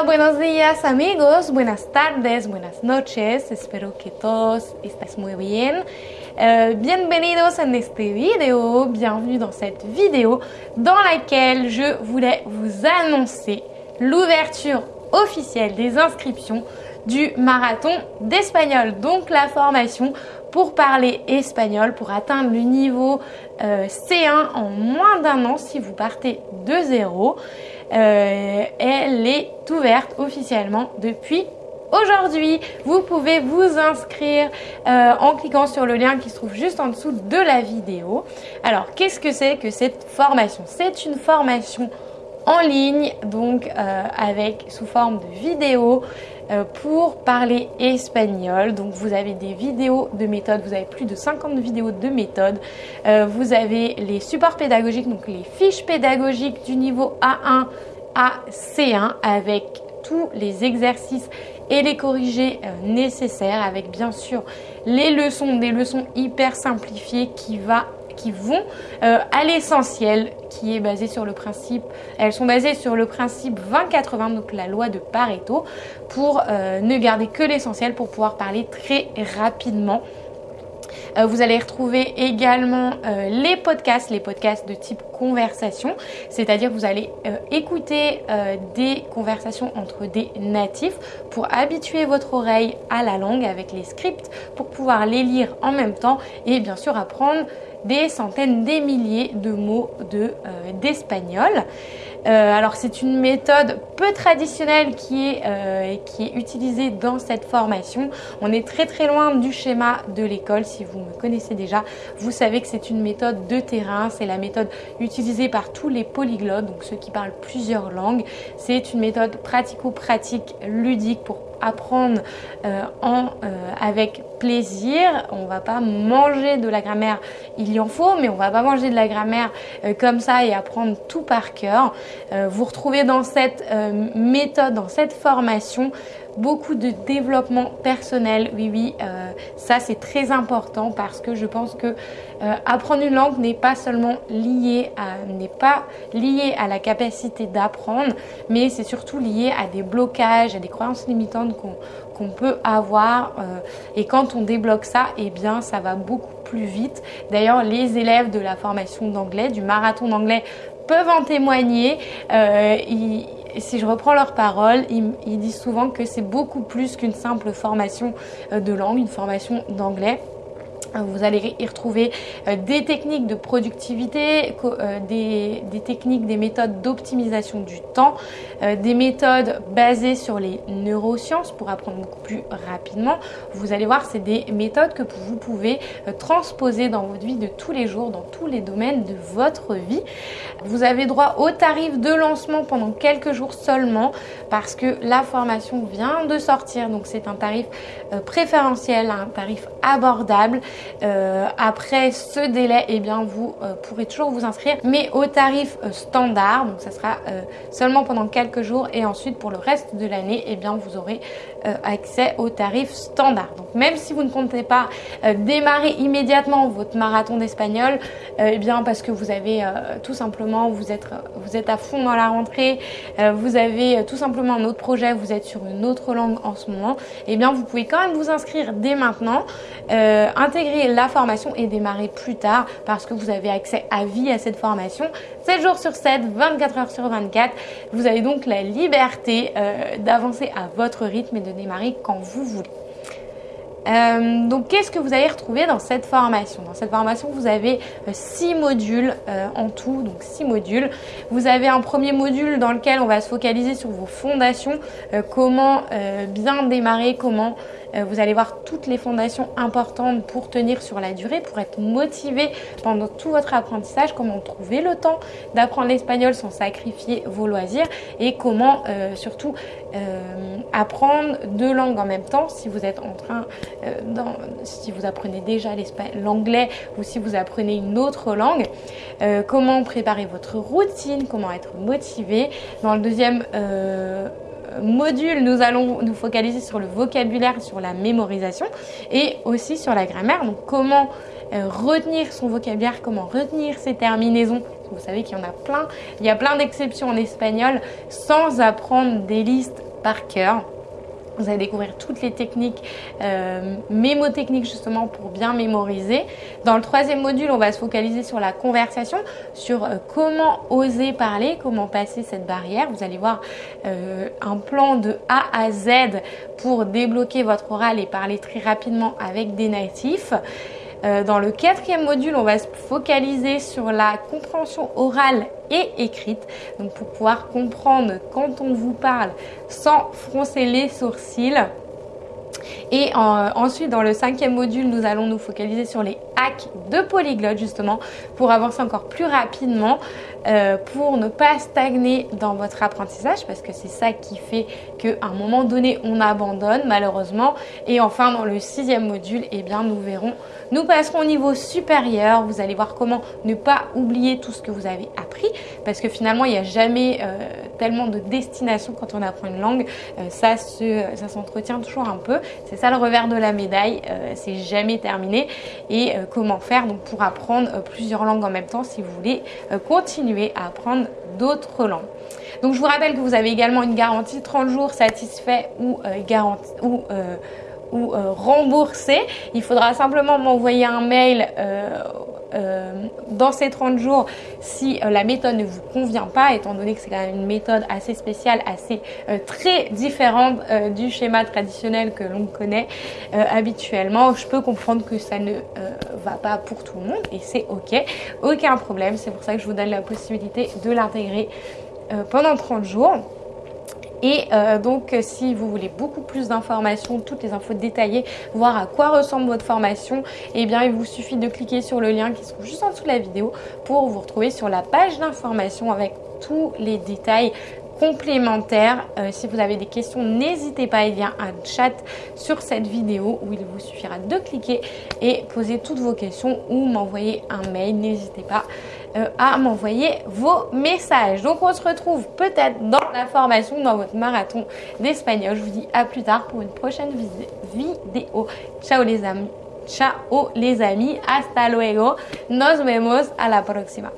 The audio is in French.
Hola, buenos días amigos, buenas tardes, buenas noches, espero que todos estéis muy bien. Euh, bienvenidos en este vidéo, bienvenue dans cette vidéo dans laquelle je voulais vous annoncer l'ouverture officielle des inscriptions du marathon d'espagnol, donc la formation pour parler espagnol, pour atteindre le niveau euh, C1 en moins d'un an si vous partez de zéro. Euh, elle est ouverte officiellement depuis aujourd'hui. Vous pouvez vous inscrire euh, en cliquant sur le lien qui se trouve juste en dessous de la vidéo. Alors, qu'est-ce que c'est que cette formation? C'est une formation en ligne, donc euh, avec sous forme de vidéo pour parler espagnol. Donc vous avez des vidéos de méthode, vous avez plus de 50 vidéos de méthode. vous avez les supports pédagogiques, donc les fiches pédagogiques du niveau A1 à C1 avec tous les exercices et les corrigés euh, nécessaires avec bien sûr les leçons, des leçons hyper simplifiées qui, va, qui vont euh, à l'essentiel qui est basé sur le principe, elles sont basées sur le principe 20-80, donc la loi de Pareto, pour euh, ne garder que l'essentiel pour pouvoir parler très rapidement. Euh, vous allez retrouver également les podcasts, les podcasts de type conversation, c'est-à-dire vous allez écouter des conversations entre des natifs pour habituer votre oreille à la langue avec les scripts pour pouvoir les lire en même temps et bien sûr apprendre des centaines, des milliers de mots d'espagnol. Euh, alors c'est une méthode peu traditionnelle qui est, euh, qui est utilisée dans cette formation. On est très très loin du schéma de l'école. Si vous me connaissez déjà, vous savez que c'est une méthode de terrain. C'est la méthode utilisée par tous les polyglottes, donc ceux qui parlent plusieurs langues. C'est une méthode pratico-pratique ludique pour apprendre euh, en, euh, avec plaisir. On va pas manger de la grammaire, il y en faut, mais on va pas manger de la grammaire euh, comme ça et apprendre tout par cœur. vous retrouvez dans cette méthode, dans cette formation, beaucoup de développement personnel. Oui, oui, euh, ça c'est très important parce que je pense que euh, apprendre une langue n'est pas seulement lié à n'est pas lié à la capacité d'apprendre, mais c'est surtout lié à des blocages, à des croyances limitantes qu'on peut avoir. Euh, et quand on débloque ça, eh bien, ça va beaucoup plus vite. D'ailleurs, les élèves de la formation d'anglais, du marathon d'anglais, peuvent en témoigner. Si je reprends leurs paroles, ils, disent souvent que c'est beaucoup plus qu'une simple formation euh, de langue, une formation d'anglais. Euh, vous allez y retrouver euh, des techniques de productivité, euh, des, techniques, des méthodes d'optimisation du temps, des méthodes basées sur les neurosciences pour apprendre beaucoup plus rapidement. Vous allez voir, c'est des méthodes que vous pouvez transposer dans votre vie de tous les jours, dans tous les domaines de votre vie. Vous avez droit au tarif de lancement pendant quelques jours seulement parce que la formation vient de sortir, donc c'est un tarif préférentiel, un tarif abordable. Euh, après ce délai, eh bien, vous euh, pourrez toujours vous inscrire, mais au tarif euh, standard. Donc, ça sera seulement pendant quelques jours et ensuite pour le reste de l'année, eh bien, vous aurez accès au tarif standard. Donc, même si vous ne comptez pas démarrer immédiatement votre marathon d'espagnol, eh bien, parce que vous avez tout simplement, vous êtes, vous êtes à fond dans la rentrée, vous avez tout simplement un autre projet, vous êtes sur une autre langue en ce moment, eh bien, vous pouvez quand même vous inscrire dès maintenant, intégrer la formation et démarrer plus tard parce que vous avez accès à vie à cette formation 7 jours sur 7, 24 heures sur 24. Vous avez donc la liberté euh, d'avancer à votre rythme et de démarrer quand vous voulez. Euh, donc qu'est-ce que vous allez retrouver dans cette formation? Dans cette formation, vous avez 6 euh, modules en tout, donc 6 modules. Vous avez un premier module dans lequel on va se focaliser sur vos fondations, comment bien démarrer, comment vous allez voir toutes les fondations importantes pour tenir sur la durée, pour être motivé pendant tout votre apprentissage, comment trouver le temps d'apprendre l'espagnol sans sacrifier vos loisirs et comment euh, surtout euh, apprendre deux langues en même temps si vous êtes en train, si vous apprenez déjà l'anglais ou si vous apprenez une autre langue, comment préparer votre routine, comment être motivé. Dans le deuxième module, nous allons nous focaliser sur le vocabulaire, sur la mémorisation et aussi sur la grammaire. Donc comment euh, retenir son vocabulaire, comment retenir ses terminaisons. Vous savez qu'il y en a plein. Il y a plein d'exceptions en espagnol sans apprendre des listes par cœur. Vous allez découvrir toutes les techniques, euh, mémotechniques justement pour bien mémoriser. Dans le troisième module, on va se focaliser sur la conversation, sur euh, comment oser parler, comment passer cette barrière. Vous allez voir euh, un plan de A à Z pour débloquer votre oral et parler très rapidement avec des natifs. Euh, dans le quatrième module, on va se focaliser sur la compréhension orale et écrite. Donc pour pouvoir comprendre quand on vous parle sans froncer les sourcils. Et ensuite, dans le cinquième module, nous allons nous focaliser sur les de polyglotte justement pour avancer encore plus rapidement, euh, pour ne pas stagner dans votre apprentissage parce que c'est ça qui fait qu'à un moment donné, on abandonne malheureusement. Et enfin, dans le sixième module, eh bien, nous verrons, nous passerons au niveau supérieur. Vous allez voir comment ne pas oublier tout ce que vous avez appris parce que finalement, il n'y a jamais euh, tellement de destination quand on apprend une langue. Euh, ça ça s'entretient toujours un peu. C'est ça le revers de la médaille. c'est jamais terminé. Et comment faire donc, pour apprendre euh, plusieurs langues en même temps si vous voulez euh, continuer à apprendre d'autres langues. Donc je vous rappelle que vous avez également une garantie 30 jours satisfait ou, euh, garantie, ou, ou remboursé. Il faudra simplement m'envoyer un mail euh, dans ces 30 jours si euh, la méthode ne vous convient pas, étant donné que c'est quand même une méthode assez spéciale, assez euh, très différente du schéma traditionnel que l'on connaît habituellement. Je peux comprendre que ça ne va pas pour tout le monde et c'est ok, aucun problème. C'est pour ça que je vous donne la possibilité de l'intégrer pendant 30 jours. Et euh, donc, si vous voulez beaucoup plus d'informations, toutes les infos détaillées, voir à quoi ressemble votre formation, eh bien, il vous suffit de cliquer sur le lien qui se trouve juste en dessous de la vidéo pour vous retrouver sur la page d'information avec tous les détails complémentaires. Euh, si vous avez des questions, n'hésitez pas, il y a un chat sur cette vidéo où il vous suffira de cliquer et poser toutes vos questions ou m'envoyer un mail. N'hésitez pas. Euh, à m'envoyer vos messages. Donc on se retrouve peut-être dans la formation, dans votre marathon d'espagnol. Je vous dis à plus tard pour une prochaine vidéo. Ciao les amis. Ciao les amis. Hasta luego. Nos vemos a la próxima.